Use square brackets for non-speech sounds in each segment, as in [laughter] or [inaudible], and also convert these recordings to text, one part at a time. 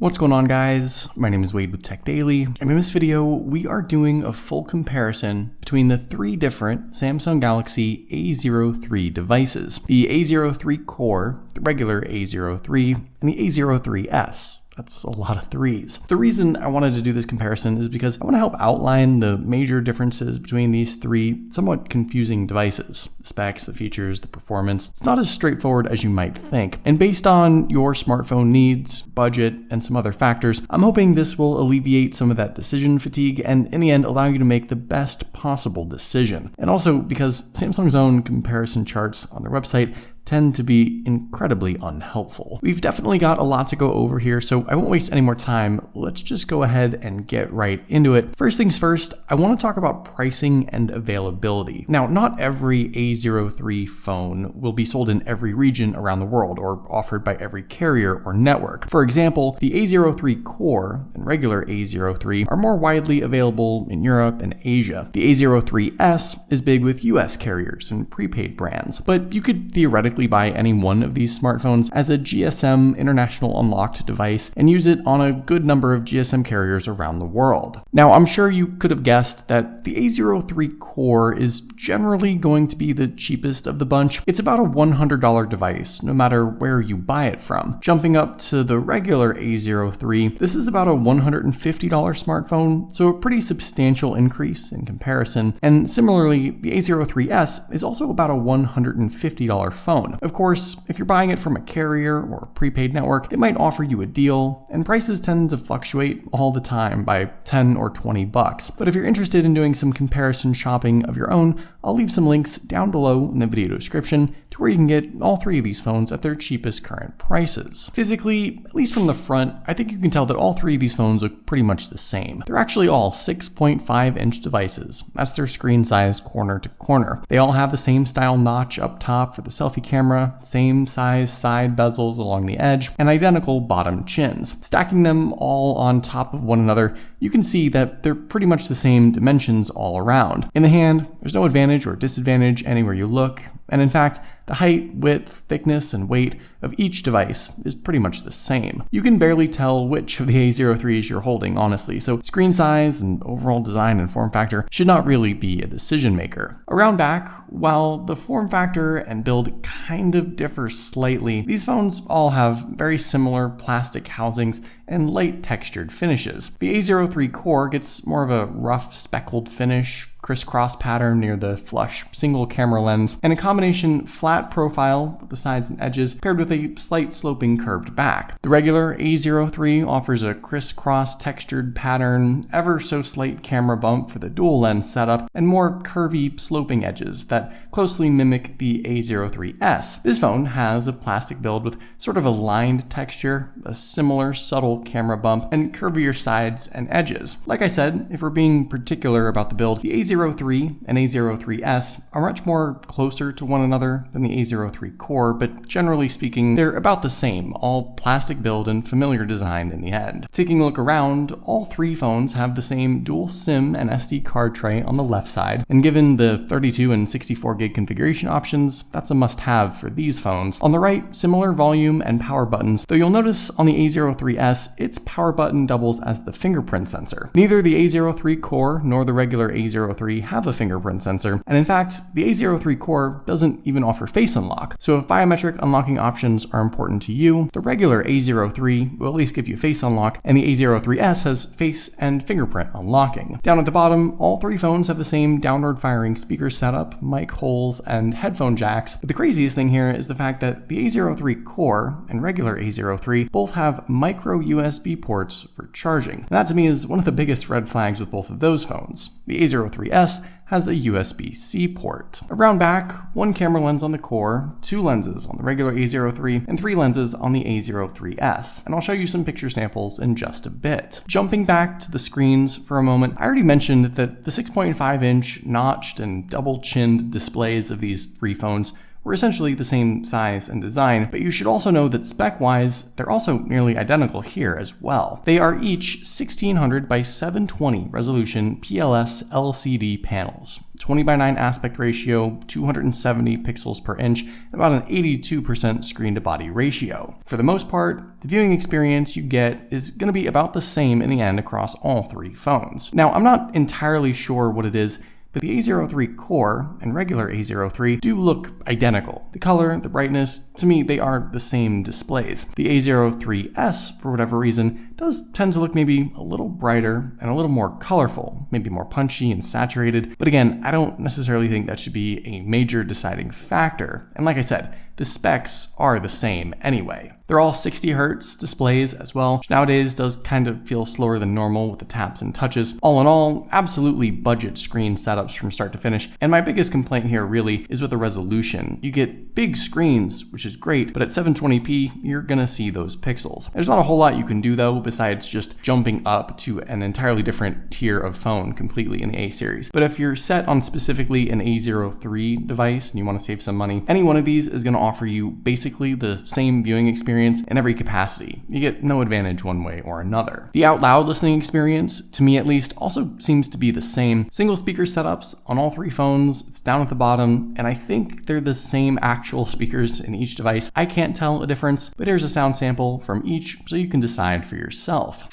What's going on guys? My name is Wade with Tech Daily, and in this video, we are doing a full comparison between the three different Samsung Galaxy A03 devices. The A03 Core, the regular A03, and the A03s. That's a lot of threes. The reason I wanted to do this comparison is because I want to help outline the major differences between these three somewhat confusing devices. The specs, the features, the performance. It's not as straightforward as you might think. And based on your smartphone needs, budget, and some other factors, I'm hoping this will alleviate some of that decision fatigue and in the end allow you to make the best possible decision. And also because Samsung's own comparison charts on their website tend to be incredibly unhelpful. We've definitely got a lot to go over here, so I won't waste any more time. Let's just go ahead and get right into it. First things first, I want to talk about pricing and availability. Now, not every A03 phone will be sold in every region around the world or offered by every carrier or network. For example, the A03 Core and regular A03 are more widely available in Europe and Asia. The A03s is big with US carriers and prepaid brands, but you could theoretically buy any one of these smartphones as a GSM International Unlocked device and use it on a good number of GSM carriers around the world. Now, I'm sure you could have guessed that the A03 Core is generally going to be the cheapest of the bunch. It's about a $100 device, no matter where you buy it from. Jumping up to the regular A03, this is about a $150 smartphone, so a pretty substantial increase in comparison. And similarly, the A03s is also about a $150 phone phone. Of course, if you're buying it from a carrier or a prepaid network, they might offer you a deal, and prices tend to fluctuate all the time by 10 or 20 bucks. But if you're interested in doing some comparison shopping of your own, I'll leave some links down below in the video description to where you can get all three of these phones at their cheapest current prices. Physically, at least from the front, I think you can tell that all three of these phones look pretty much the same. They're actually all 6.5 inch devices. That's their screen size corner to corner. They all have the same style notch up top for the selfie camera, same size side bezels along the edge, and identical bottom chins. Stacking them all on top of one another, you can see that they're pretty much the same dimensions all around. In the hand, there's no advantage or disadvantage anywhere you look, and in fact, the height, width, thickness, and weight of each device is pretty much the same. You can barely tell which of the A03s you're holding, honestly, so screen size and overall design and form factor should not really be a decision maker. Around back, while the form factor and build kind of differ slightly, these phones all have very similar plastic housings and light textured finishes. The A03 core gets more of a rough speckled finish, crisscross pattern near the flush single camera lens, and a combination flat profile with the sides and edges paired with a slight sloping curved back. The regular A03 offers a crisscross textured pattern, ever so slight camera bump for the dual lens setup, and more curvy sloping edges that closely mimic the A03s. This phone has a plastic build with sort of a lined texture, a similar subtle camera bump, and curvier sides and edges. Like I said, if we're being particular about the build, the A03 and A03s are much more closer to one another than the A03 Core, but generally speaking, they're about the same, all plastic build and familiar design in the end. Taking a look around, all three phones have the same dual SIM and SD card tray on the left side, and given the 32 and 64 gig configuration options, that's a must-have for these phones. On the right, similar volume and power buttons, though you'll notice on the A03s, its power button doubles as the fingerprint sensor. Neither the A03 Core nor the regular A03 have a fingerprint sensor, and in fact, the A03 Core doesn't even offer face unlock. So if biometric unlocking options are important to you, the regular A03 will at least give you face unlock, and the A03s has face and fingerprint unlocking. Down at the bottom, all three phones have the same downward firing speaker setup, mic holes, and headphone jacks, but the craziest thing here is the fact that the A03 Core and regular A03 both have micro USB ports for charging. And that to me is one of the biggest red flags with both of those phones. The A03s has a USB-C port. Around back, one camera lens on the core, two lenses on the regular A03, and three lenses on the A03s. And I'll show you some picture samples in just a bit. Jumping back to the screens for a moment, I already mentioned that the 6.5 inch notched and double chinned displays of these three phones were essentially the same size and design, but you should also know that spec-wise, they're also nearly identical here as well. They are each 1600 by 720 resolution PLS LCD panels. 20 by 9 aspect ratio, 270 pixels per inch, and about an 82% screen to body ratio. For the most part, the viewing experience you get is going to be about the same in the end across all three phones. Now, I'm not entirely sure what it is but the A03 Core and regular A03 do look identical. The color, the brightness, to me, they are the same displays. The A03S, for whatever reason, does tend to look maybe a little brighter and a little more colorful, maybe more punchy and saturated. But again, I don't necessarily think that should be a major deciding factor. And like I said, the specs are the same anyway. They're all 60 hertz displays as well, which nowadays does kind of feel slower than normal with the taps and touches. All in all, absolutely budget screen setups from start to finish. And my biggest complaint here really is with the resolution. You get big screens, which is great, but at 720p, you're gonna see those pixels. There's not a whole lot you can do though, besides just jumping up to an entirely different tier of phone completely in the A series. But if you're set on specifically an A03 device and you wanna save some money, any one of these is gonna offer you basically the same viewing experience in every capacity. You get no advantage one way or another. The out loud listening experience, to me at least, also seems to be the same. Single speaker setups on all three phones, it's down at the bottom, and I think they're the same actual speakers in each device. I can't tell a difference, but here's a sound sample from each so you can decide for yourself yourself.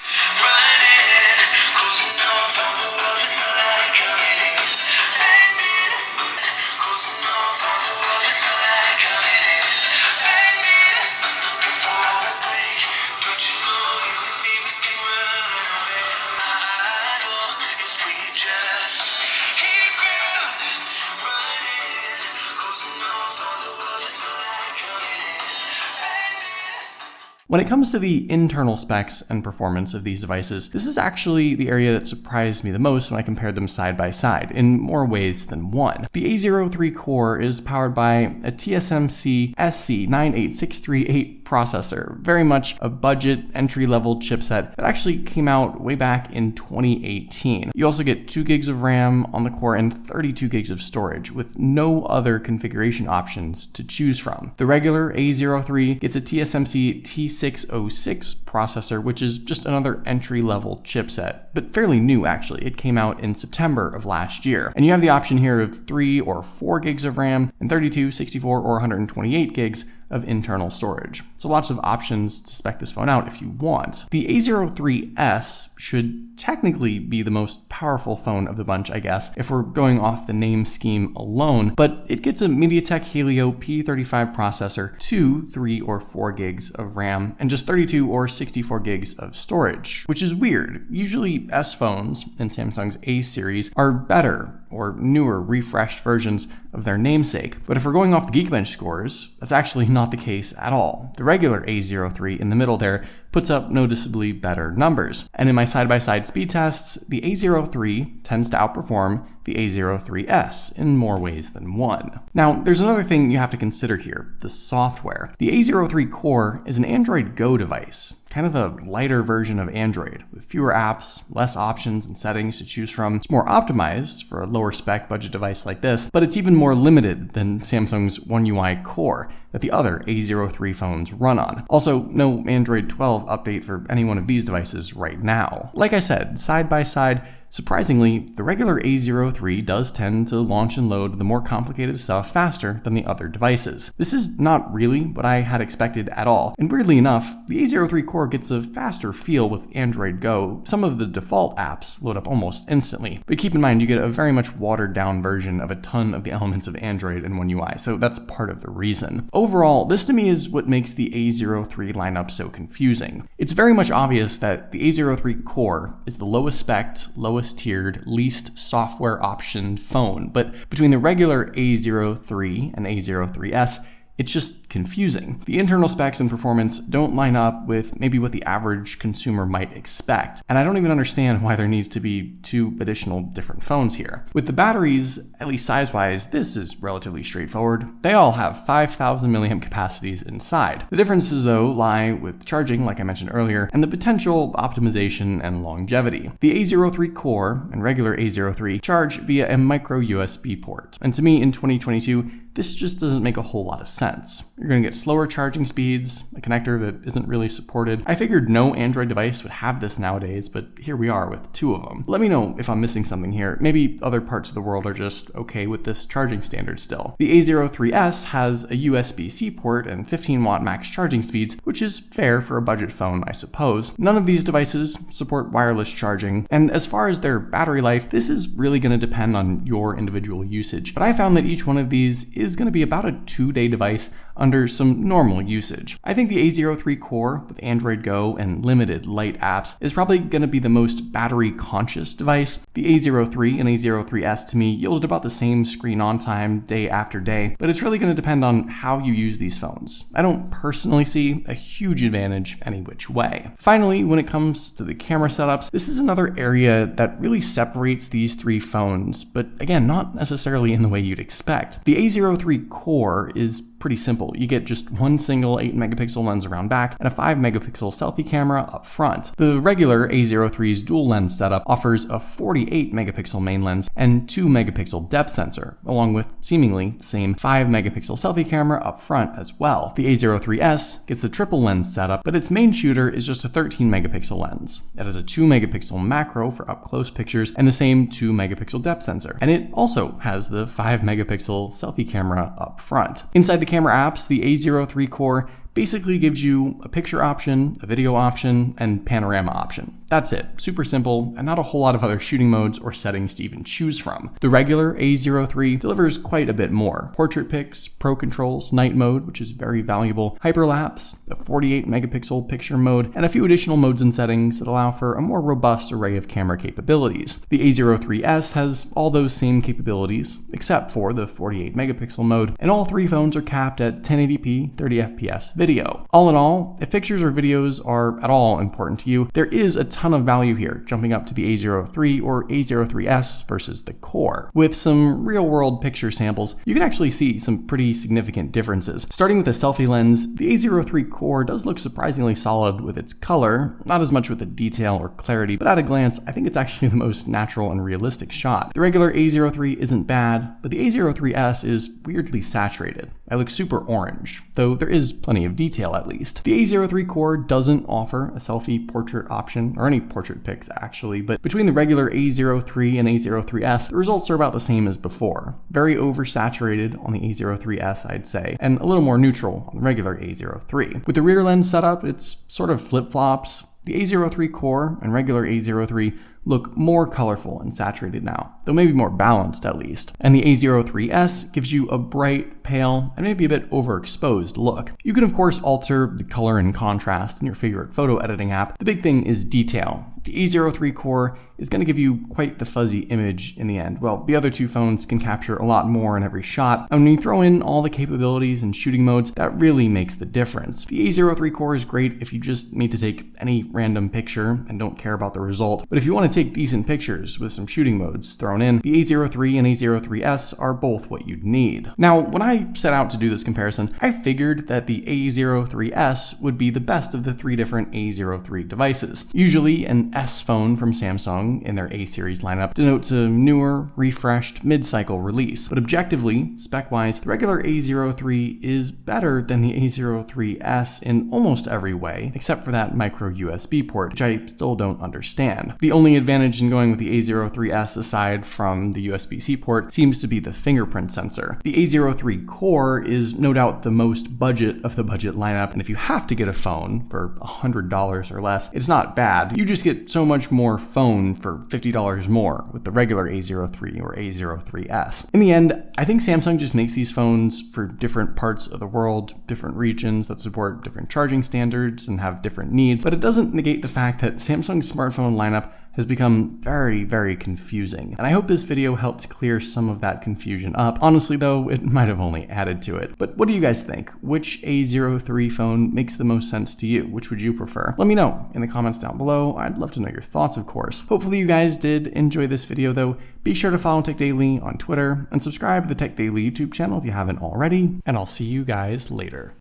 When it comes to the internal specs and performance of these devices, this is actually the area that surprised me the most when I compared them side by side, in more ways than one. The A03 core is powered by a TSMC SC9863A processor, very much a budget entry-level chipset that actually came out way back in 2018. You also get 2 gigs of RAM on the core and 32 gigs of storage, with no other configuration options to choose from. The regular A03 gets a TSMC T 606 processor, which is just another entry level chipset, but fairly new actually. It came out in September of last year. And you have the option here of 3 or 4 gigs of RAM and 32, 64, or 128 gigs of internal storage. So lots of options to spec this phone out if you want. The A03S should technically be the most powerful phone of the bunch, I guess, if we're going off the name scheme alone, but it gets a MediaTek Helio P35 processor, 2, 3, or 4 gigs of RAM, and just 32 or 64 gigs of storage, which is weird. Usually S phones in Samsung's A series are better or newer refreshed versions of their namesake. But if we're going off the Geekbench scores, that's actually not the case at all. The regular A03 in the middle there puts up noticeably better numbers. And in my side-by-side -side speed tests, the A03 tends to outperform the A03S in more ways than one. Now, there's another thing you have to consider here, the software. The A03 Core is an Android Go device, kind of a lighter version of Android, with fewer apps, less options and settings to choose from. It's more optimized for a lower spec budget device like this, but it's even more limited than Samsung's One UI Core that the other A03 phones run on. Also, no Android 12 update for any one of these devices right now. Like I said, side by side, Surprisingly, the regular A03 does tend to launch and load the more complicated stuff faster than the other devices. This is not really what I had expected at all, and weirdly enough, the A03 core gets a faster feel with Android Go. Some of the default apps load up almost instantly, but keep in mind you get a very much watered down version of a ton of the [laughs] elements of Android in One UI, so that's part of the reason. Overall, this to me is what makes the A03 lineup so confusing. It's very much obvious that the A03 core is the lowest spec, lowest lowest tiered, least software option phone. But between the regular A03 and A03S, it's just just confusing. The internal specs and performance don't line up with maybe what the average consumer might expect, and I don't even understand why there needs to be two additional different phones here. With the batteries, at least size-wise, this is relatively straightforward. They all have 5,000 milliamp capacities inside. The differences though lie with charging, like I mentioned earlier, and the potential optimization and longevity. The A03 Core and regular A03 charge via a micro USB port. And to me in 2022, this just doesn't make a whole lot of sense. Going to get slower charging speeds, a connector that isn't really supported. I figured no Android device would have this nowadays, but here we are with two of them. Let me know if I'm missing something here. Maybe other parts of the world are just okay with this charging standard still. The A03s has a USB-C port and 15 watt max charging speeds, which is fair for a budget phone, I suppose. None of these devices support wireless charging, and as far as their battery life, this is really going to depend on your individual usage. But I found that each one of these is going to be about a two day device under some normal usage. I think the A03 Core with Android Go and limited light apps is probably going to be the most battery conscious device. The A03 and A03s to me yielded about the same screen on time day after day, but it's really going to depend on how you use these phones. I don't personally see a huge advantage any which way. Finally, when it comes to the camera setups, this is another area that really separates these three phones, but again, not necessarily in the way you'd expect. The A03 Core is pretty simple. You get just one single 8 megapixel lens around back and a 5 megapixel selfie camera up front. The regular A03's dual lens setup offers a 48 megapixel main lens and 2 megapixel depth sensor, along with seemingly the same 5 megapixel selfie camera up front as well. The A03s gets the triple lens setup, but its main shooter is just a 13 megapixel lens. It has a 2 megapixel macro for up close pictures and the same 2 megapixel depth sensor. And it also has the 5 megapixel selfie camera up front. Inside the camera apps, the A03 Core basically gives you a picture option, a video option, and panorama option. That's it, super simple, and not a whole lot of other shooting modes or settings to even choose from. The regular A03 delivers quite a bit more. Portrait pics, pro controls, night mode, which is very valuable, hyperlapse, a 48 megapixel picture mode, and a few additional modes and settings that allow for a more robust array of camera capabilities. The A03s has all those same capabilities, except for the 48 megapixel mode, and all three phones are capped at 1080p 30 fps video video. All in all, if pictures or videos are at all important to you, there is a ton of value here, jumping up to the A03 or A03s versus the Core. With some real world picture samples, you can actually see some pretty significant differences. Starting with the selfie lens, the A03 Core does look surprisingly solid with its color, not as much with the detail or clarity, but at a glance, I think it's actually [laughs] the most natural and realistic shot. The regular A03 isn't bad, but the A03s is weirdly saturated. I look super orange, though there is plenty of detail at least. The A03 Core doesn't offer a selfie portrait option, or any portrait pics actually, but between the regular A03 and A03s, the results are about the same as before. Very oversaturated on the A03s, I'd say, and a little more neutral on the regular A03. With the rear lens setup, it's sort of flip-flops. The A03 Core and regular A03 look more colorful and saturated now, though maybe more balanced at least. And the A03s gives you a bright, pale, and maybe a bit overexposed look. You can of course alter the color and contrast in your favorite photo editing app. The big thing is detail. The A03 core is going to give you quite the fuzzy image in the end. Well, the other two phones can capture a lot more in every shot, and when you throw in all the capabilities and shooting modes, that really makes the difference. The A03 core is great if you just need to take any random picture and don't care about the result, but if you want to take decent pictures with some shooting modes thrown in, the A03 and A03s are both what you'd need. Now, when I set out to do this comparison, I figured that the A03s would be the best of the three different A03 devices. Usually an S phone from Samsung in their A series lineup denotes a newer, refreshed, mid-cycle release. But objectively, spec-wise, the regular A03 is better than the A03s in almost every way, except for that micro USB port, which I still don't understand. The only advantage in going with the A03s aside from the USB-C port seems to be the fingerprint sensor. The A03 Core is no doubt the most budget of the budget lineup, and if you have to get a phone for $100 or less, it's not bad. You just get so much more phone for $50 more with the regular A03 or A03s. In the end, I think Samsung just makes these phones for different parts of the world, different regions that support different charging standards and have different needs, but it doesn't negate the fact that Samsung's smartphone lineup has become very, very confusing. And I hope this video helped clear some of that confusion up. Honestly though, it [laughs] might have only added to it. But what do you guys think? Which A03 phone makes the most sense to you? Which would you prefer? Let me know in the comments down below. I'd love to know your thoughts, of course. Hopefully you guys did enjoy this video though. Be sure to follow Tech Daily on Twitter and subscribe to the Tech Daily YouTube channel if you haven't already. And I'll see you guys later.